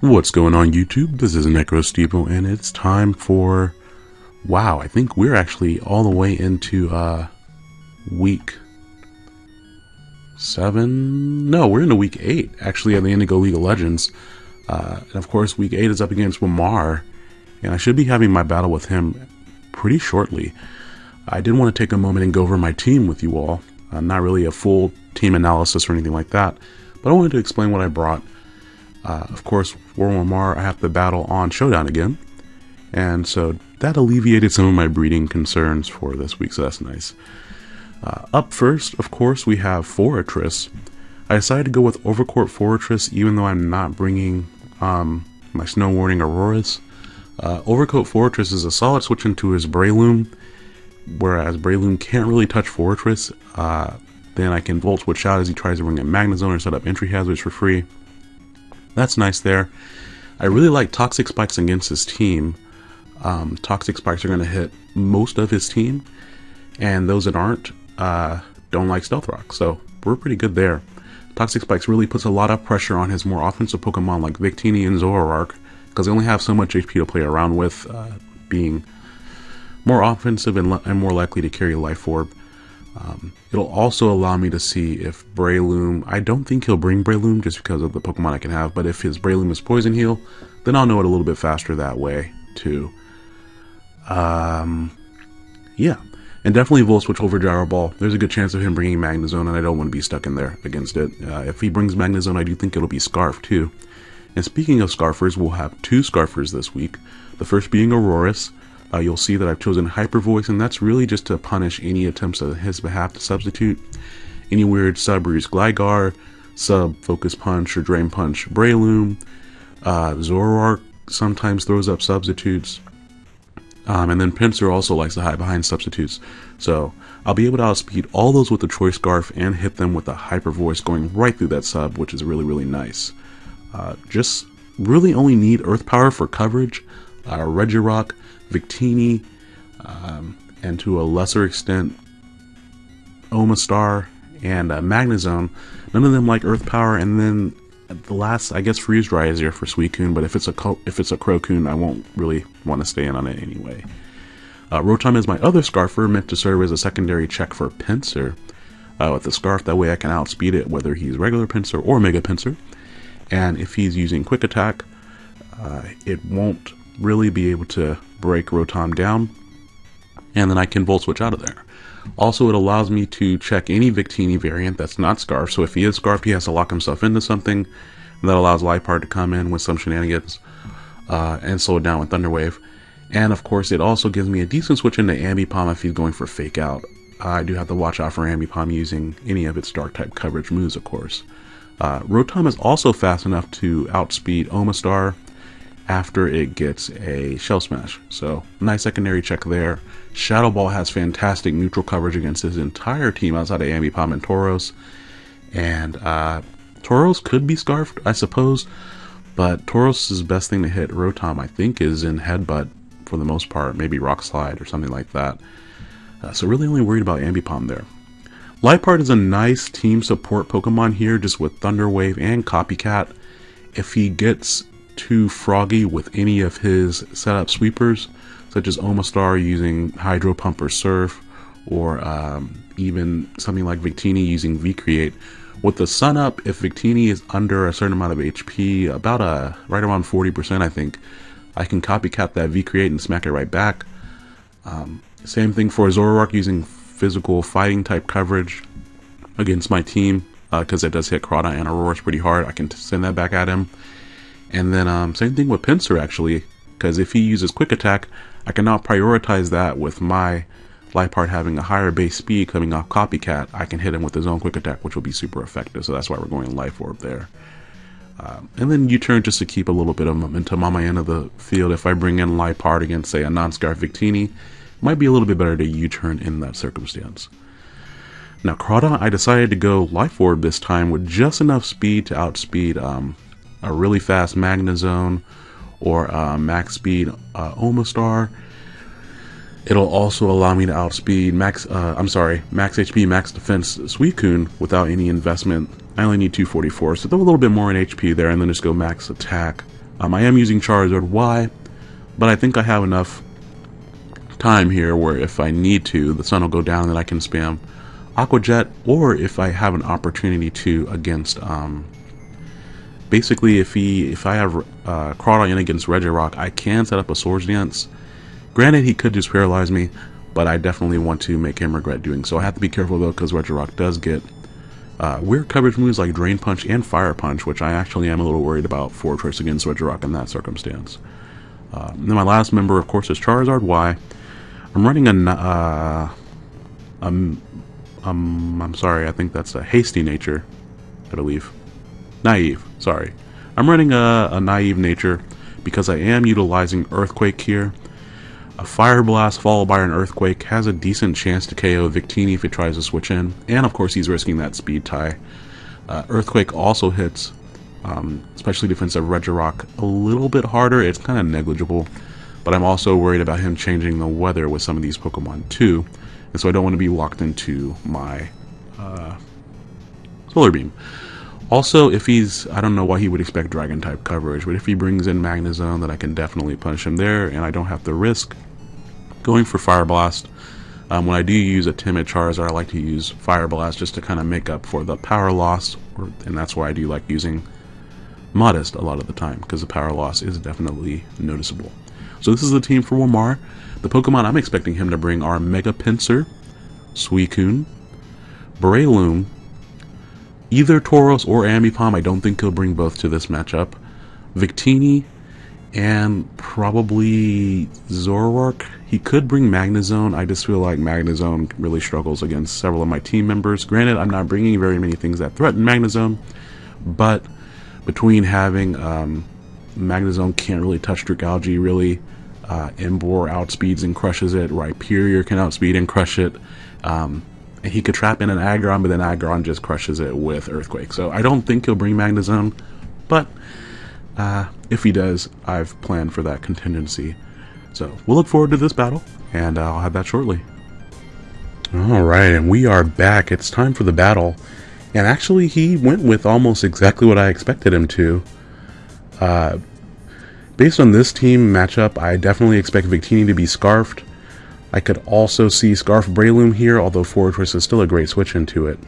What's going on YouTube? This is Necro NecroStevo and it's time for wow, I think we're actually all the way into uh week 7. No, we're into week 8 actually at the Indigo League of Legends. Uh, and of course week 8 is up against Wamar and I should be having my battle with him pretty shortly. I did want to take a moment and go over my team with you all. Uh, not really a full team analysis or anything like that, but I wanted to explain what I brought uh, of course, for Wamar, I have to battle on Showdown again. And so that alleviated some of my breeding concerns for this week, so that's nice. Uh, up first, of course, we have Forretress. I decided to go with Overcoat Forretress, even though I'm not bringing um, my Snow Warning Aurorus. Uh, Overcoat Forretress is a solid switch into his Breloom, whereas Breloom can't really touch Forretress. Uh, then I can Volt Switch out as he tries to bring a Magnezone or set up entry hazards for free. That's nice there. I really like Toxic Spikes against his team. Um, Toxic Spikes are going to hit most of his team, and those that aren't uh, don't like Stealth Rock, so we're pretty good there. Toxic Spikes really puts a lot of pressure on his more offensive Pokemon like Victini and Zoroark, because they only have so much HP to play around with, uh, being more offensive and, and, more likely to carry Life Orb. Um, it'll also allow me to see if Breloom, I don't think he'll bring Breloom just because of the Pokemon I can have, but if his Breloom is Poison Heal, then I'll know it a little bit faster that way too. Um, yeah, and definitely Volt Switch over Gyro Ball. There's a good chance of him bringing Magnezone, and I don't want to be stuck in there against it. Uh, if he brings Magnezone, I do think it'll be Scarf too. And speaking of Scarfers, we'll have two Scarfers this week. The first being Aurorus, uh, you'll see that I've chosen Hyper Voice, and that's really just to punish any attempts on his behalf to substitute any weird sub use Gligar, sub Focus Punch or Drain Punch Breloom. Uh, Zoroark sometimes throws up substitutes. Um, and then Pinsir also likes to hide behind substitutes. So I'll be able to outspeed all those with the Choice Scarf and hit them with a Hyper Voice going right through that sub, which is really, really nice. Uh, just really only need Earth Power for coverage. Uh, Regirock Victini, um, and to a lesser extent, Omastar and uh, Magnezone. None of them like Earth Power, and then the last, I guess, Freeze Dry is here for Suicune, but if it's a if it's a Crocoon, I won't really want to stay in on it anyway. Uh, Rotom is my other Scarfer, meant to serve as a secondary check for Pinsir. Uh, with the Scarf, that way I can outspeed it, whether he's regular Pinsir or Mega Pinsir. And if he's using Quick Attack, uh, it won't really be able to break Rotom down, and then I can Volt Switch out of there. Also, it allows me to check any Victini variant that's not Scarf, so if he is Scarf, he has to lock himself into something. That allows Liepard to come in with some shenanigans uh, and slow it down with Thunder Wave. And of course, it also gives me a decent switch into Ambipom if he's going for Fake Out. I do have to watch out for Ambipom using any of its Dark type coverage moves, of course. Uh, Rotom is also fast enough to outspeed Omastar after it gets a Shell Smash. So, nice secondary check there. Shadow Ball has fantastic neutral coverage against his entire team outside of Ambipom and Tauros. And uh, Tauros could be Scarfed, I suppose, but Tauros' best thing to hit Rotom, I think, is in Headbutt for the most part, maybe Rock Slide or something like that. Uh, so really only worried about Ambipom there. Liepard is a nice team support Pokemon here, just with Thunder Wave and Copycat. If he gets too froggy with any of his setup sweepers, such as Omastar using Hydro Pump or Surf, or um, even something like Victini using V-Create. With the Sun Up, if Victini is under a certain amount of HP, about a right around 40%, I think, I can copycat that V-Create and smack it right back. Um, same thing for Zoroark using physical fighting type coverage against my team, because uh, it does hit Crawdaunt and Aurorus pretty hard. I can send that back at him. And then um, same thing with Pinsir actually, because if he uses Quick Attack, I can now prioritize that with my Liepard having a higher base speed coming off Copycat. I can hit him with his own Quick Attack, which will be super effective. So that's why we're going Life Orb there. Um, and then U-turn just to keep a little bit of momentum on my end of the field. If I bring in Liepard against, say, a non-Scarf Victini, might be a little bit better to U-turn in that circumstance. Now, Crawdaunt, I decided to go Life Orb this time with just enough speed to outspeed um, a really fast Magnezone or max speed uh, Omastar. It'll also allow me to outspeed max, uh, I'm sorry, max HP, max defense Suicune without any investment. I only need 244, so throw a little bit more in HP there and then just go max attack Um, I am using Charizard Y, but I think I have enough time here where if I need to, the sun will go down and I can spam Aqua Jet, or if I have an opportunity to against, um, basically if he, if I have uh, Crawdaunt in against Regirock, I can set up a Swords Dance. Granted, he could just paralyze me, but I definitely want to make him regret doing so. I have to be careful though, because Regirock does get uh, weird coverage moves like Drain Punch and Fire Punch, which I actually am a little worried about for choice against Regirock in that circumstance. Uh, then my last member, of course, is Charizard Y. I'm running a, uh, um, um, I'm sorry, I think that's a hasty nature, I believe. Naive, sorry. I'm running a, a naive nature because I am utilizing Earthquake here. A Fire Blast followed by an Earthquake has a decent chance to KO Victini if he tries to switch in, and of course he's risking that speed tie. Uh, Earthquake also hits, um, especially defensive Regirock, a little bit harder. It's kind of negligible, but I'm also worried about him changing the weather with some of these Pokemon too, and so I don't want to be locked into my uh, Solar Beam. Also, if he's, I don't know why he would expect Dragon type coverage, but if he brings in Magnezone, then I can definitely punish him there, and I don't have to risk going for Fire Blast. Um, when I do use a timid Charizard, I like to use Fire Blast just to kind of make up for the power loss, or, and that's why I do like using Modest a lot of the time, because the power loss is definitely noticeable. So this is the team for Wamar. The Pokemon I'm expecting him to bring are Mega Pinsir, Suicune, Breloom, either Tauros or Ambipom. I don't think he'll bring both to this matchup. Victini, and probably Zoroark. He could bring Magnezone. I just feel like Magnezone really struggles against several of my team members. Granted, I'm not bringing very many things that threaten Magnezone, but between having um, Magnezone can't really touch Dragalge, really, uh, Emboar outspeeds and crushes it, Rhyperior can outspeed and crush it, um, he could trap in an Aggron, but then Aggron just crushes it with Earthquake. So I don't think he'll bring Magnezone, but uh, if he does, I've planned for that contingency. So we'll look forward to this battle, and I'll have that shortly. Alright, and we are back. It's time for the battle. And actually, he went with almost exactly what I expected him to. Uh, based on this team matchup, I definitely expect Victini to be Scarfed. I could also see Scarf Breloom here, although Forretress is still a great switch into it.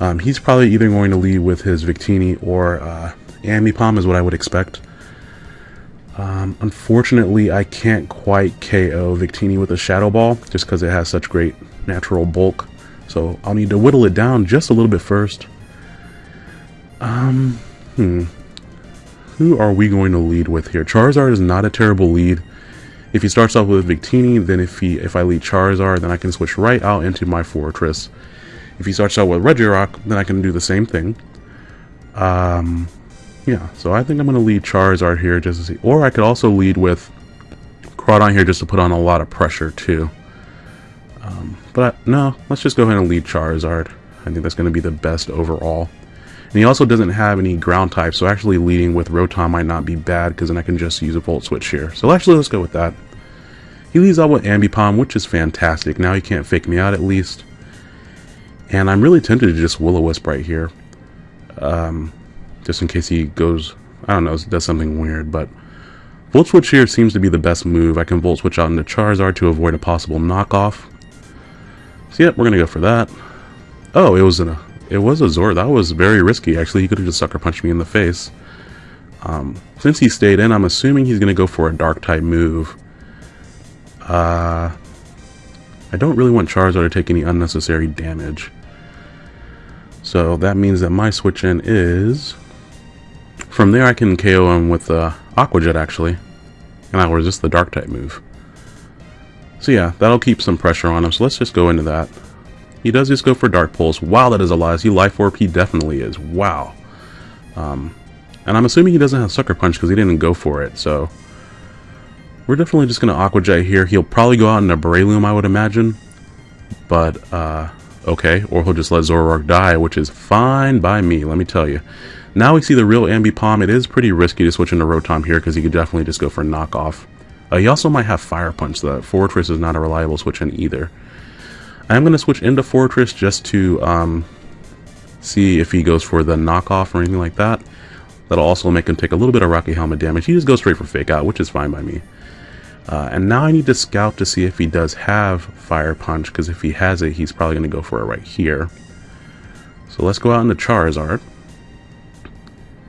Um, he's probably either going to lead with his Victini or uh, Ambipom is what I would expect. Um, unfortunately, I can't quite KO Victini with a Shadow Ball, just because it has such great natural bulk. So I'll need to whittle it down just a little bit first. Um, hmm. Who are we going to lead with here? Charizard is not a terrible lead. If he starts off with Victini, then if he if I lead Charizard, then I can switch right out into my Forretress. If he starts out with Regirock, then I can do the same thing. Um, yeah, so I think I'm going to lead Charizard here just to see. Or I could also lead with Crawdaunt here just to put on a lot of pressure too. Um, but I, no, let's just go ahead and lead Charizard. I think that's going to be the best overall. And he also doesn't have any ground type, so actually leading with Rotom might not be bad because then I can just use a Volt Switch here. So actually, let's go with that. He leads out with Ambipom, which is fantastic. Now he can't fake me out at least. And I'm really tempted to just Will-O-Wisp right here. Um, just in case he goes, I don't know, does something weird, but Volt Switch here seems to be the best move. I can Volt Switch out into Charizard to avoid a possible knockoff. So yep, we're gonna go for that. Oh, it was in a, it was a Zord. That was very risky, actually. He could have just Sucker Punched me in the face. Um, since he stayed in, I'm assuming he's gonna go for a Dark-type move. Uh, I don't really want Charizard to take any unnecessary damage. So that means that my switch in is from there I can KO him with uh, Aqua Jet actually, and I'll resist the Dark type move. So yeah, that'll keep some pressure on him, so let's just go into that. He does just go for Dark Pulse. Wow, that is a lie. Is he Life Orb? He definitely is. Wow. Um, and I'm assuming he doesn't have Sucker Punch because he didn't go for it, so... We're definitely just going to Aqua Jet here. He'll probably go out in a Breloom, I would imagine. But, uh, okay. Or he'll just let Zoroark die, which is fine by me, let me tell you. Now we see the real Ambipom. It is pretty risky to switch into Rotom here because he could definitely just go for knockoff. Uh, he also might have Fire Punch. The Forretress is not a reliable switch in either. I am going to switch into Forretress just to um, see if he goes for the knockoff or anything like that. That'll also make him take a little bit of Rocky Helmet damage. He just goes straight for Fake Out, which is fine by me. Uh, and now I need to scout to see if he does have Fire Punch, because if he has it, he's probably going to go for it right here. So let's go out into Charizard.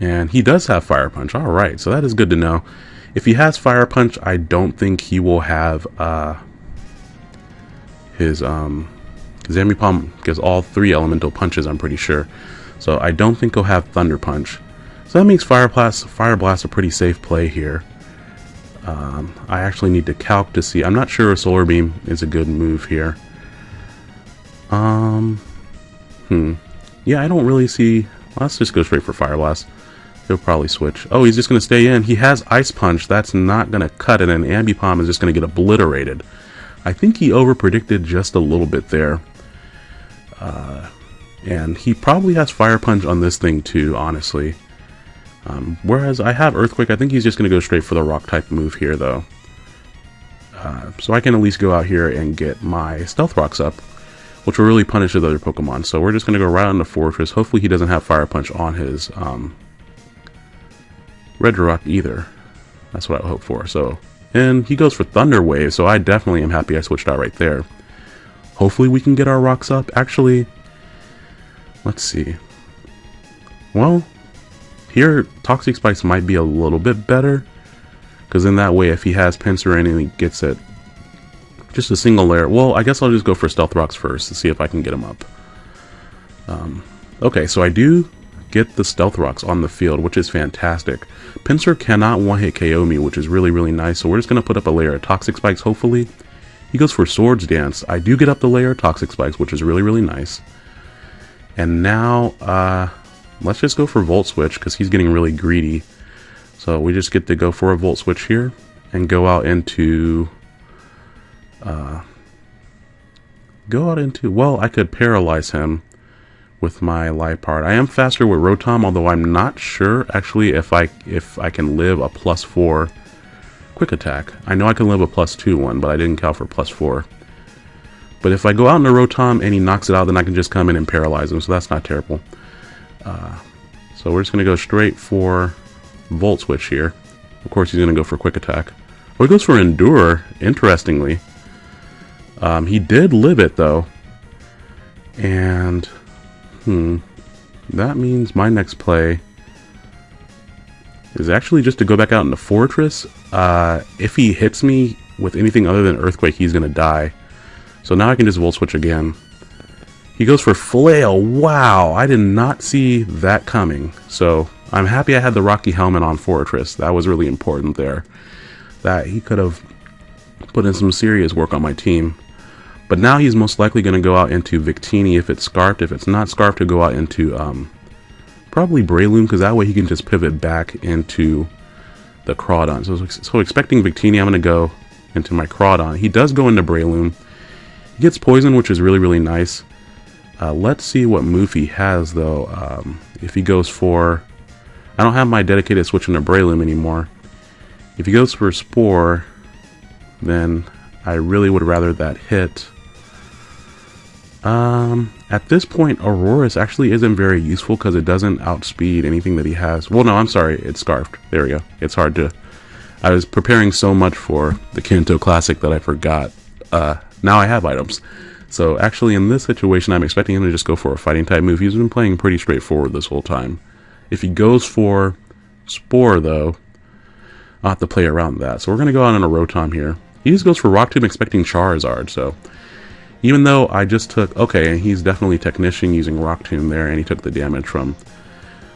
And he does have Fire Punch. Alright, so that is good to know. If he has Fire Punch, I don't think he will have uh, his... Um, Ambipom gives all three elemental punches, I'm pretty sure. So I don't think he'll have Thunder Punch. So that makes Fire Blast, Fire Blast a pretty safe play here. Um, I actually need to calc to see. I'm not sure if Solar Beam is a good move here. Um, hmm. Yeah, I don't really see... Let's just go straight for Fire Blast. He'll probably switch. Oh, he's just going to stay in. He has Ice Punch. That's not going to cut it, and Ambipom is just going to get obliterated. I think he overpredicted just a little bit there. Uh, and he probably has Fire Punch on this thing too, honestly. Um, whereas I have Earthquake, I think he's just going to go straight for the Rock type move here, though. Uh, so I can at least go out here and get my Stealth Rocks up, which will really punish his other Pokemon. So we're just going to go right on the Forretress. Hopefully he doesn't have Fire Punch on his um, Regirock either. That's what I hope for. So, And he goes for Thunder Wave, so I definitely am happy I switched out right there. Hopefully we can get our rocks up. Actually, let's see. Well, here, Toxic Spikes might be a little bit better. Because in that way, if he has and he gets it, just a single layer. Well, I guess I'll just go for Stealth Rocks first to see if I can get him up. Um, okay, so I do get the Stealth Rocks on the field, which is fantastic. Pinsir cannot one-hit KO me, which is really, really nice. So we're just going to put up a layer of Toxic Spikes, hopefully. He goes for Swords Dance. I do get up the layer of Toxic Spikes, which is really, really nice. And now, uh, let's just go for Volt Switch because he's getting really greedy. So we just get to go for a Volt Switch here and go out into... Uh, go out into... Well, I could paralyze him with my Liepard. I am faster with Rotom, although I'm not sure actually if I if I can live a plus 4 quick attack. I know I can live a plus 2 one, but I didn't count for plus 4. But if I go out into Rotom and he knocks it out, then I can just come in and paralyze him, so that's not terrible. Uh, so we're just going to go straight for Volt Switch here. Of course, he's going to go for Quick Attack. Well, he goes for Endure, interestingly. Um, he did live it, though. And, hmm, that means my next play is actually just to go back out into Forretress. Uh, if he hits me with anything other than Earthquake, he's going to die. So now I can just Volt Switch again. He goes for Flail. Wow, I did not see that coming. So I'm happy I had the Rocky Helmet on Forretress. That was really important there. That he could have put in some serious work on my team. But now he's most likely going to go out into Victini if it's Scarfed. If it's not Scarfed, to go out into um, probably Breloom, because that way he can just pivot back into the Crawdaunt. So, so expecting Victini, I'm going to go into my Crawdaunt. He does go into Breloom. He gets Poison, which is really, really nice. Uh, let's see what move he has, though. Um, if he goes for... I don't have my dedicated switch into Breloom anymore. If he goes for Spore, then I really would rather that hit. Um, at this point, Aurorus actually isn't very useful because it doesn't outspeed anything that he has. Well, no, I'm sorry, it's Scarfed. There we go. It's hard to... I was preparing so much for the Kanto Classic that I forgot. Uh, now I have items. So actually in this situation, I'm expecting him to just go for a fighting type move. He's been playing pretty straightforward this whole time. If he goes for Spore, though, I'll have to play around that. So we're going to go out on a Rotom here. He just goes for Rock Tomb expecting Charizard, so... Even though I just took... Okay, he's definitely Technician using Rock Tomb there, and he took the damage from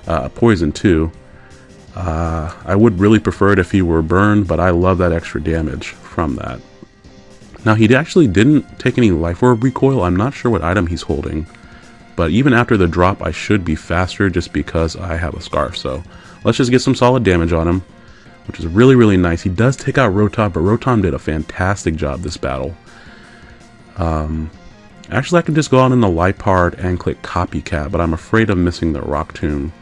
uh, Poison too. Uh, I would really prefer it if he were burned, but I love that extra damage from that. Now, he actually didn't take any Life Orb recoil. I'm not sure what item he's holding. But even after the drop, I should be faster just because I have a Scarf. So let's just get some solid damage on him, which is really, really nice. He does take out Rotom, but Rotom did a fantastic job this battle. Um, actually, I can just go out in the Liepard and click Copycat, but I'm afraid of missing the Rock Tomb.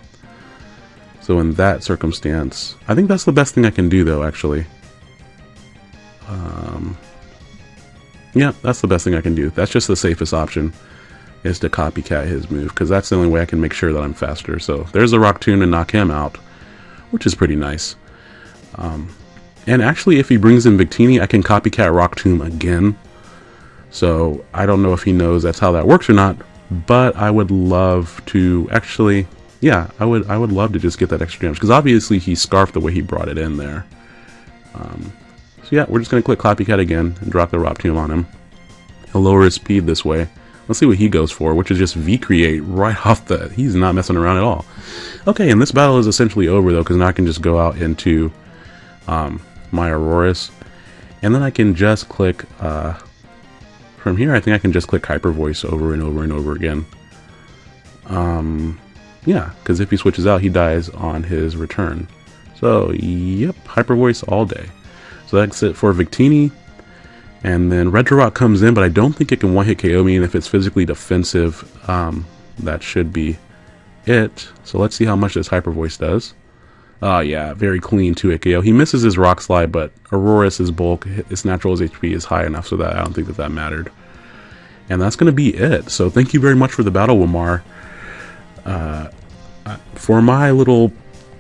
So in that circumstance, I think that's the best thing I can do, though, actually. Um, yeah, that's the best thing I can do. That's just the safest option, is to copycat his move, because that's the only way I can make sure that I'm faster. So there's the Rock Tomb to knock him out. which is pretty nice. Um, and actually, if he brings in Victini, I can copycat Rock Tomb again. So I don't know if he knows that's how that works or not, but I would love to actually, yeah, I would I would love to just get that extra damage because obviously he scarfed the way he brought it in there. Um, so yeah, we're just gonna click Copycat again and drop the Rock Tomb on him. He'll lower his speed this way. Let's see what he goes for, which is just V-Create right off the... He's not messing around at all. Okay, and this battle is essentially over, though, because now I can just go out into um, my Aurorus. And then I can just click... Uh, from here, I think I can just click Hyper Voice over and over and over again. Um, yeah, because if he switches out, he dies on his return. So, yep, Hyper Voice all day. So that's it for Victini. And then Regirock comes in, but I don't think it can one-hit KO me, and if it's physically defensive, um, that should be it. So let's see how much this Hyper Voice does. Oh yeah, very clean 2-hit KO. He misses his Rock Slide, but Aurorus' bulk, its natural HP is high enough so that I don't think that that mattered. And that's going to be it. So thank you very much for the battle, Wamar. Uh, for my little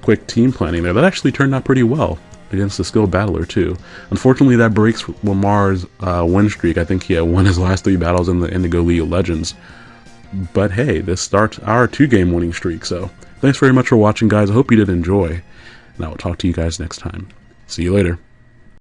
quick team planning there, that actually turned out pretty well against the skilled battler too. Unfortunately, that breaks Wamar's uh, win streak. I think he had won his last three battles in the Indigo League of Legends. But hey, this starts our two-game winning streak. So thanks very much for watching, guys. I hope you did enjoy, and I will talk to you guys next time. See you later.